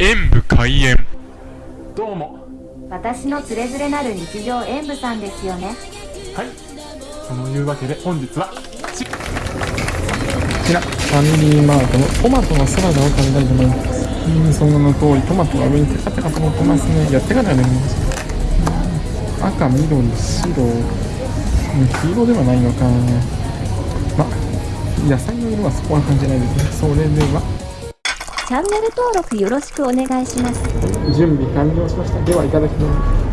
演武開演どうも私のつれづれなる日常演舞さんですよねはいそのいうわけで本日はちこちら、ファミリーマートのトマトのサラダを食べたいと思います。うん、その名の通り、トマトが上にテカテカと乗ってますね。やってからね、うん赤、緑、白、うん黄色ではないのか。ま、野菜の色はそこは感じないですね。それでは、チャンネル登録よろしくお願いします準備完了しました。では、いただきます。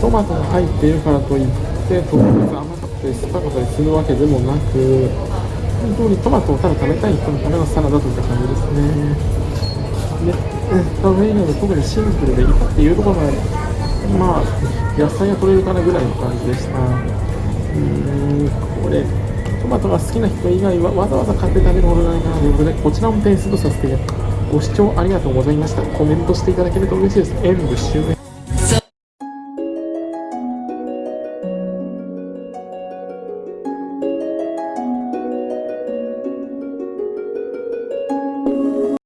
トマトが入っているからといって特別甘かったり酸っぱかったりするわけでもなく本当にトマトをただ食べたい人のためのサラダといった感じですね。で食べ以外も特にシンプルでいたっていうところまでまあ野菜が取れるかなぐらいの感じでした。うーんこれトマトが好きな人以外はわざわざ買って食べるほどないなということでこちらも点数とさせてご視聴ありがとうございました。コメントしていただけると嬉しいです。演武終演